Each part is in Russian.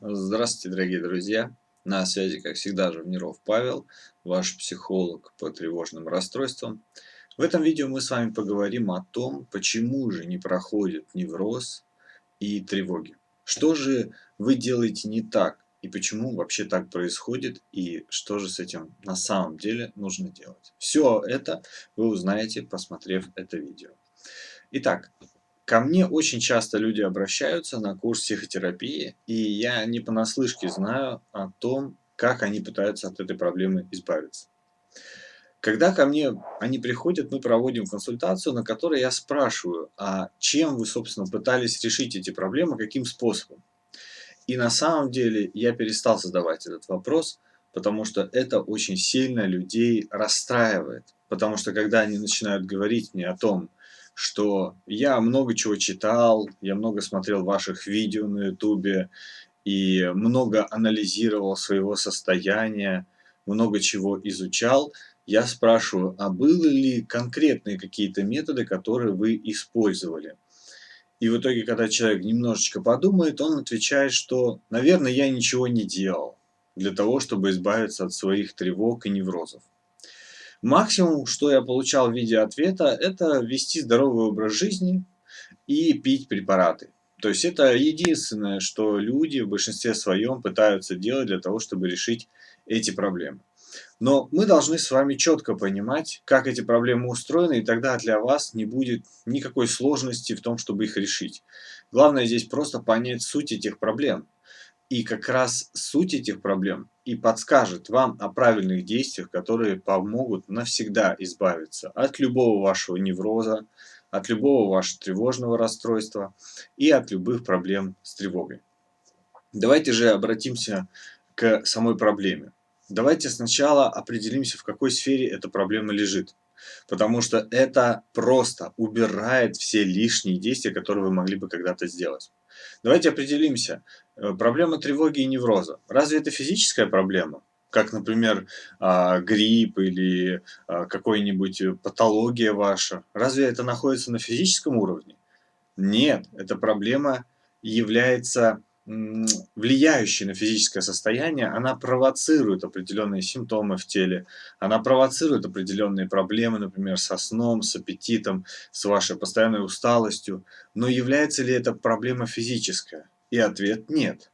Здравствуйте, дорогие друзья! На связи, как всегда, Живниров Павел, ваш психолог по тревожным расстройствам. В этом видео мы с вами поговорим о том, почему же не проходит невроз и тревоги. Что же вы делаете не так, и почему вообще так происходит, и что же с этим на самом деле нужно делать. Все это вы узнаете, посмотрев это видео. Итак, Ко мне очень часто люди обращаются на курс психотерапии, и я не понаслышке знаю о том, как они пытаются от этой проблемы избавиться. Когда ко мне они приходят, мы проводим консультацию, на которой я спрашиваю, а чем вы, собственно, пытались решить эти проблемы, каким способом. И на самом деле я перестал задавать этот вопрос, потому что это очень сильно людей расстраивает. Потому что когда они начинают говорить мне о том, что я много чего читал, я много смотрел ваших видео на ютубе и много анализировал своего состояния, много чего изучал, я спрашиваю, а были ли конкретные какие-то методы, которые вы использовали? И в итоге, когда человек немножечко подумает, он отвечает, что, наверное, я ничего не делал для того, чтобы избавиться от своих тревог и неврозов. Максимум, что я получал в виде ответа, это вести здоровый образ жизни и пить препараты. То есть это единственное, что люди в большинстве своем пытаются делать для того, чтобы решить эти проблемы. Но мы должны с вами четко понимать, как эти проблемы устроены, и тогда для вас не будет никакой сложности в том, чтобы их решить. Главное здесь просто понять суть этих проблем. И как раз суть этих проблем и подскажет вам о правильных действиях, которые помогут навсегда избавиться от любого вашего невроза, от любого вашего тревожного расстройства и от любых проблем с тревогой. Давайте же обратимся к самой проблеме. Давайте сначала определимся, в какой сфере эта проблема лежит. Потому что это просто убирает все лишние действия, которые вы могли бы когда-то сделать. Давайте определимся. Э, проблема тревоги и невроза. Разве это физическая проблема? Как, например, а, грипп или а, какой-нибудь патология ваша. Разве это находится на физическом уровне? Нет, эта проблема является влияющей на физическое состояние, она провоцирует определенные симптомы в теле, она провоцирует определенные проблемы, например, со сном, с аппетитом, с вашей постоянной усталостью. Но является ли это проблема физическая? И ответ – нет.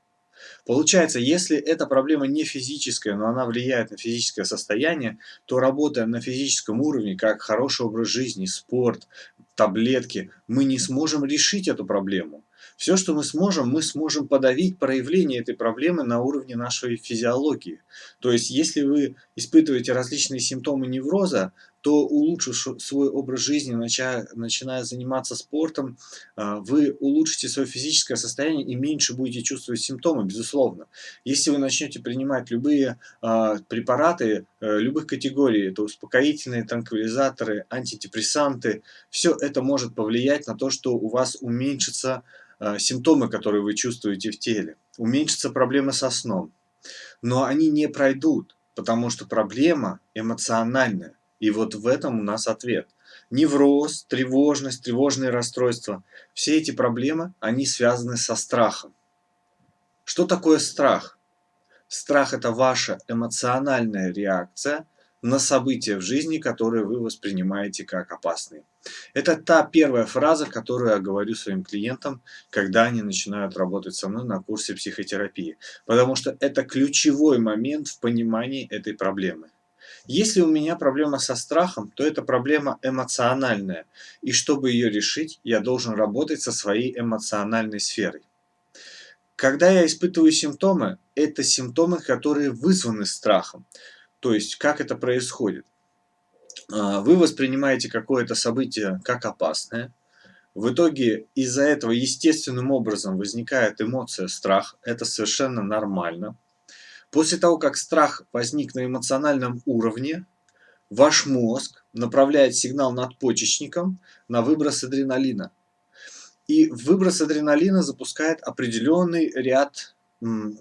Получается, если эта проблема не физическая, но она влияет на физическое состояние, то работая на физическом уровне, как хороший образ жизни, спорт, таблетки, мы не сможем решить эту проблему. Все, что мы сможем, мы сможем подавить проявление этой проблемы на уровне нашей физиологии. То есть, если вы испытываете различные симптомы невроза, то улучшив свой образ жизни, начиная, начиная заниматься спортом, а, вы улучшите свое физическое состояние и меньше будете чувствовать симптомы, безусловно. Если вы начнете принимать любые а, препараты э, любых категорий, это успокоительные, транквилизаторы, антидепрессанты, все это может повлиять на то, что у вас уменьшится симптомы, которые вы чувствуете в теле, уменьшатся проблемы со сном. Но они не пройдут, потому что проблема эмоциональная. И вот в этом у нас ответ. Невроз, тревожность, тревожные расстройства. Все эти проблемы, они связаны со страхом. Что такое страх? Страх – это ваша эмоциональная реакция на события в жизни, которые вы воспринимаете как опасные. Это та первая фраза, которую я говорю своим клиентам, когда они начинают работать со мной на курсе психотерапии. Потому что это ключевой момент в понимании этой проблемы. Если у меня проблема со страхом, то это проблема эмоциональная. И чтобы ее решить, я должен работать со своей эмоциональной сферой. Когда я испытываю симптомы, это симптомы, которые вызваны страхом. То есть, как это происходит? А, вы воспринимаете какое-то событие как опасное. В итоге из-за этого естественным образом возникает эмоция страх. Это совершенно нормально. После того, как страх возник на эмоциональном уровне, ваш мозг направляет сигнал надпочечникам на выброс адреналина. И выброс адреналина запускает определенный ряд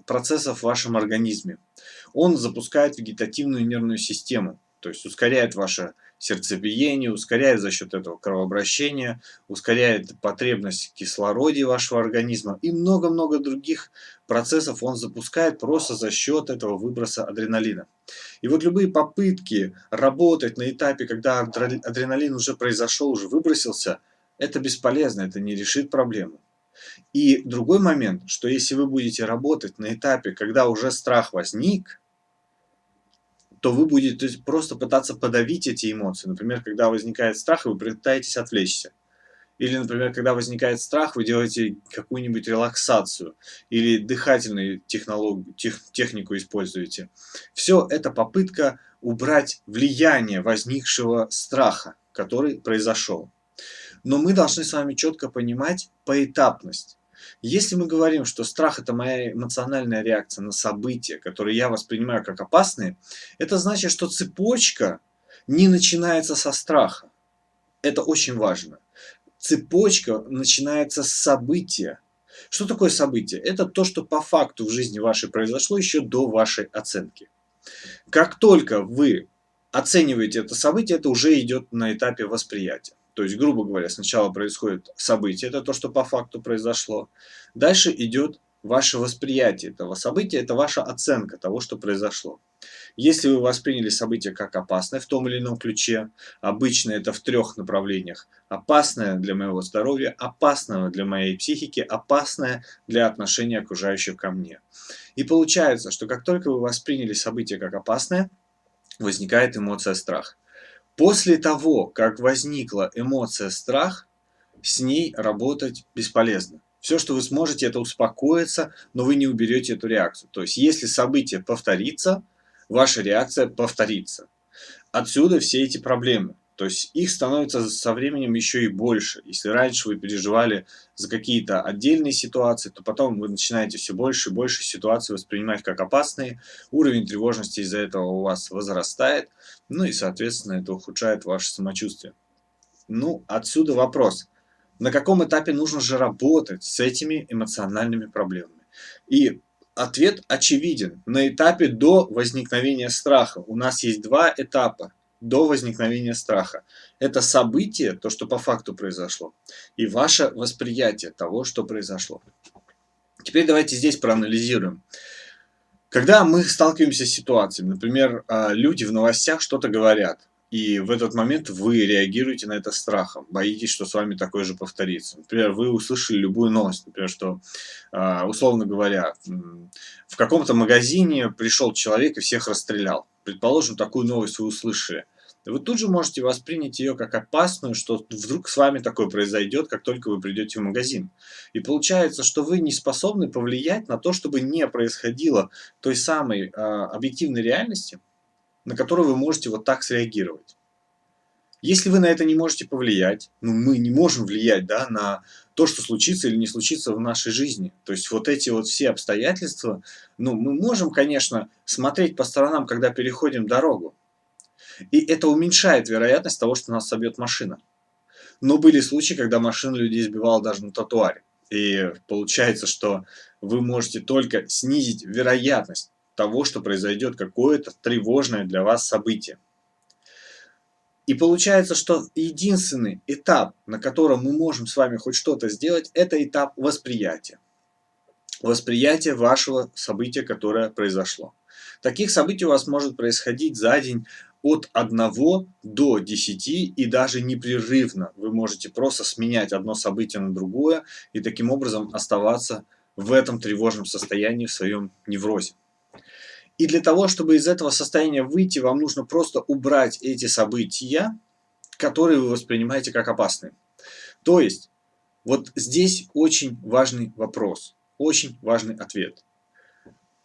процессов в вашем организме. Он запускает вегетативную нервную систему, то есть ускоряет ваше сердцебиение, ускоряет за счет этого кровообращение, ускоряет потребность в кислороде вашего организма и много-много других процессов он запускает просто за счет этого выброса адреналина. И вот любые попытки работать на этапе, когда адреналин уже произошел, уже выбросился, это бесполезно, это не решит проблему. И другой момент, что если вы будете работать на этапе, когда уже страх возник, то вы будете просто пытаться подавить эти эмоции. Например, когда возникает страх, вы пытаетесь отвлечься. Или, например, когда возникает страх, вы делаете какую-нибудь релаксацию или дыхательную технологию, тех, технику используете. Все это попытка убрать влияние возникшего страха, который произошел. Но мы должны с вами четко понимать поэтапность. Если мы говорим, что страх – это моя эмоциональная реакция на события, которые я воспринимаю как опасные, это значит, что цепочка не начинается со страха. Это очень важно. Цепочка начинается с события. Что такое событие? Это то, что по факту в жизни вашей произошло еще до вашей оценки. Как только вы оцениваете это событие, это уже идет на этапе восприятия. То есть, грубо говоря, сначала происходит событие, это то, что по факту произошло. Дальше идет ваше восприятие этого события, это ваша оценка того, что произошло. Если вы восприняли событие как опасное в том или ином ключе, обычно это в трех направлениях. Опасное для моего здоровья, опасное для моей психики, опасное для отношения окружающих ко мне. И получается, что как только вы восприняли событие как опасное, возникает эмоция страх. После того, как возникла эмоция страх, с ней работать бесполезно. Все, что вы сможете, это успокоиться, но вы не уберете эту реакцию. То есть, если событие повторится, ваша реакция повторится. Отсюда все эти проблемы. То есть их становится со временем еще и больше. Если раньше вы переживали за какие-то отдельные ситуации, то потом вы начинаете все больше и больше ситуаций воспринимать как опасные. Уровень тревожности из-за этого у вас возрастает. Ну и, соответственно, это ухудшает ваше самочувствие. Ну, отсюда вопрос. На каком этапе нужно же работать с этими эмоциональными проблемами? И ответ очевиден. На этапе до возникновения страха. У нас есть два этапа до возникновения страха. Это событие, то, что по факту произошло, и ваше восприятие того, что произошло. Теперь давайте здесь проанализируем. Когда мы сталкиваемся с ситуацией, например, а, люди в новостях что-то говорят, и в этот момент вы реагируете на это страхом, боитесь, что с вами такое же повторится. Например, вы услышали любую новость, например, что, а, условно говоря, в каком-то магазине пришел человек и всех расстрелял. Предположим, такую новость вы услышали вы тут же можете воспринять ее как опасную, что вдруг с вами такое произойдет, как только вы придете в магазин. И получается, что вы не способны повлиять на то, чтобы не происходило той самой э, объективной реальности, на которую вы можете вот так среагировать. Если вы на это не можете повлиять, ну мы не можем влиять да, на то, что случится или не случится в нашей жизни. То есть вот эти вот все обстоятельства, ну мы можем, конечно, смотреть по сторонам, когда переходим дорогу, и это уменьшает вероятность того, что нас собьет машина. Но были случаи, когда машина людей сбивала даже на тротуаре. И получается, что вы можете только снизить вероятность того, что произойдет какое-то тревожное для вас событие. И получается, что единственный этап, на котором мы можем с вами хоть что-то сделать, это этап восприятия. Восприятие вашего события, которое произошло. Таких событий у вас может происходить за день от 1 до 10 и даже непрерывно. Вы можете просто сменять одно событие на другое и таким образом оставаться в этом тревожном состоянии, в своем неврозе. И для того, чтобы из этого состояния выйти, вам нужно просто убрать эти события, которые вы воспринимаете как опасные. То есть, вот здесь очень важный вопрос, очень важный ответ.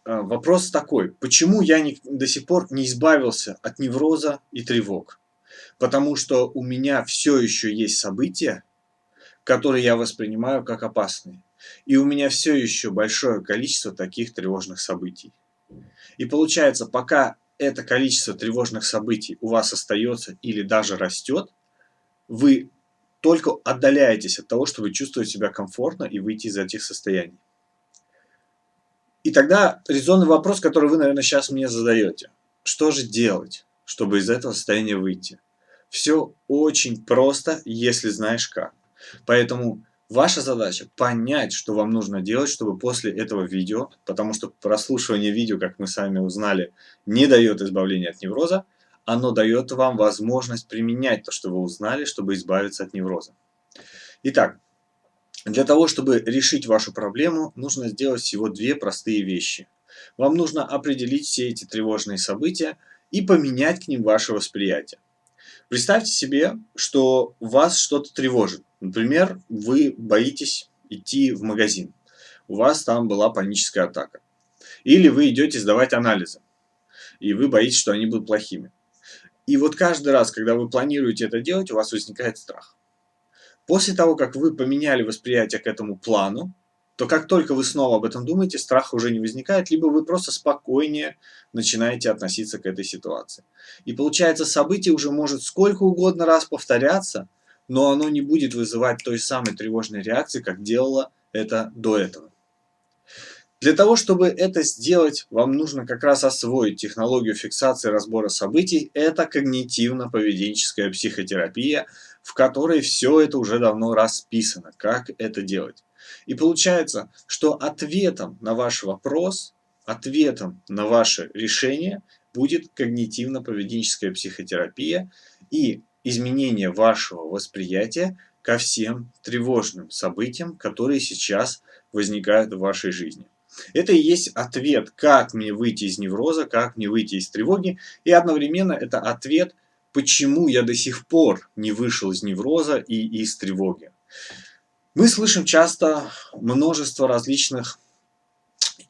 А, вопрос такой, почему я не, до сих пор не избавился от невроза и тревог? Потому что у меня все еще есть события, которые я воспринимаю как опасные. И у меня все еще большое количество таких тревожных событий. И получается, пока это количество тревожных событий у вас остается или даже растет, вы только отдаляетесь от того, чтобы чувствовать себя комфортно и выйти из этих состояний. И тогда резонный вопрос, который вы, наверное, сейчас мне задаете. Что же делать, чтобы из этого состояния выйти? Все очень просто, если знаешь как. Поэтому ваша задача понять, что вам нужно делать, чтобы после этого видео, потому что прослушивание видео, как мы сами узнали, не дает избавления от невроза, оно дает вам возможность применять то, что вы узнали, чтобы избавиться от невроза. Итак, для того, чтобы решить вашу проблему, нужно сделать всего две простые вещи. Вам нужно определить все эти тревожные события и поменять к ним ваше восприятие. Представьте себе, что вас что-то тревожит. Например, вы боитесь идти в магазин. У вас там была паническая атака. Или вы идете сдавать анализы. И вы боитесь, что они будут плохими. И вот каждый раз, когда вы планируете это делать, у вас возникает страх. После того, как вы поменяли восприятие к этому плану, то как только вы снова об этом думаете, страха уже не возникает, либо вы просто спокойнее начинаете относиться к этой ситуации. И получается, событие уже может сколько угодно раз повторяться, но оно не будет вызывать той самой тревожной реакции, как делало это до этого. Для того, чтобы это сделать, вам нужно как раз освоить технологию фиксации разбора событий. Это когнитивно-поведенческая психотерапия, в которой все это уже давно расписано, как это делать. И получается, что ответом на ваш вопрос, ответом на ваше решение будет когнитивно-поведенческая психотерапия и изменение вашего восприятия ко всем тревожным событиям, которые сейчас возникают в вашей жизни. Это и есть ответ, как мне выйти из невроза, как мне выйти из тревоги, и одновременно это ответ, почему я до сих пор не вышел из невроза и из тревоги. Мы слышим часто множество различных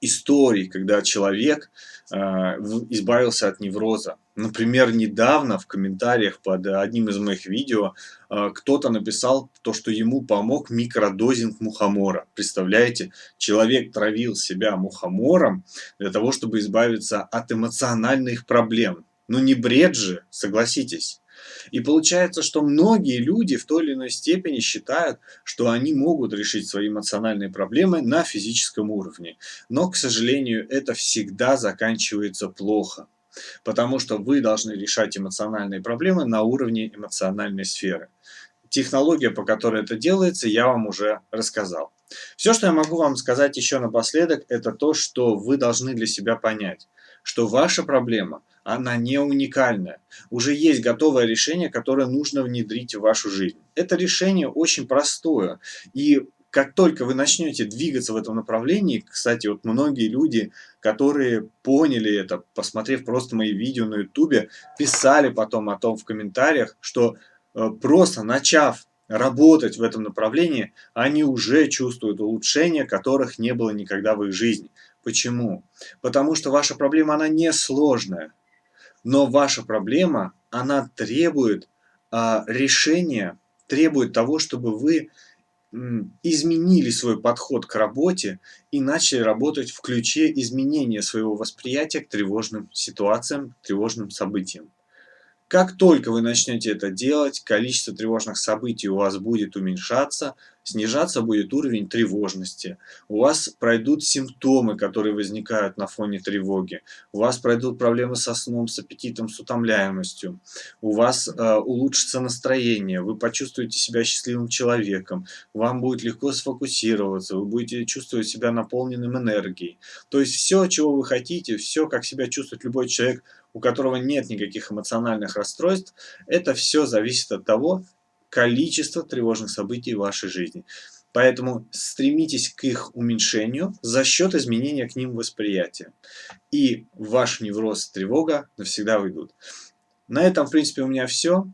историй, когда человек э, избавился от невроза. Например, недавно в комментариях под одним из моих видео э, кто-то написал то, что ему помог микродозинг мухомора. Представляете, человек травил себя мухомором для того, чтобы избавиться от эмоциональных проблем. Ну не бред же, согласитесь. И получается, что многие люди в той или иной степени считают, что они могут решить свои эмоциональные проблемы на физическом уровне. Но, к сожалению, это всегда заканчивается плохо. Потому что вы должны решать эмоциональные проблемы на уровне эмоциональной сферы. Технология, по которой это делается, я вам уже рассказал. Все, что я могу вам сказать еще напоследок, это то, что вы должны для себя понять, что ваша проблема она не уникальная. Уже есть готовое решение, которое нужно внедрить в вашу жизнь. Это решение очень простое. И как только вы начнете двигаться в этом направлении, кстати, вот многие люди, которые поняли это, посмотрев просто мои видео на ютубе, писали потом о том в комментариях, что э, просто начав работать в этом направлении, они уже чувствуют улучшения, которых не было никогда в их жизни. Почему? Потому что ваша проблема, она не сложная. Но ваша проблема, она требует а, решения, требует того, чтобы вы изменили свой подход к работе и начали работать в ключе изменения своего восприятия к тревожным ситуациям, тревожным событиям. Как только вы начнете это делать, количество тревожных событий у вас будет уменьшаться, снижаться будет уровень тревожности. У вас пройдут симптомы, которые возникают на фоне тревоги. У вас пройдут проблемы со сном, с аппетитом, с утомляемостью. У вас э, улучшится настроение, вы почувствуете себя счастливым человеком. Вам будет легко сфокусироваться, вы будете чувствовать себя наполненным энергией. То есть все, чего вы хотите, все, как себя чувствует любой человек – у которого нет никаких эмоциональных расстройств, это все зависит от того количества тревожных событий в вашей жизни. Поэтому стремитесь к их уменьшению за счет изменения к ним восприятия. И ваш невроз и тревога навсегда уйдут. На этом, в принципе, у меня все.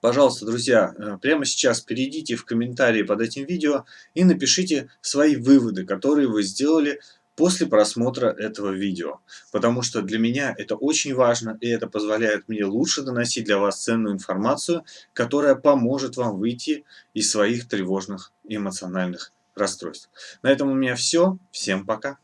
Пожалуйста, друзья, э, прямо сейчас перейдите в комментарии под этим видео и напишите свои выводы, которые вы сделали после просмотра этого видео. Потому что для меня это очень важно, и это позволяет мне лучше доносить для вас ценную информацию, которая поможет вам выйти из своих тревожных эмоциональных расстройств. На этом у меня все. Всем пока.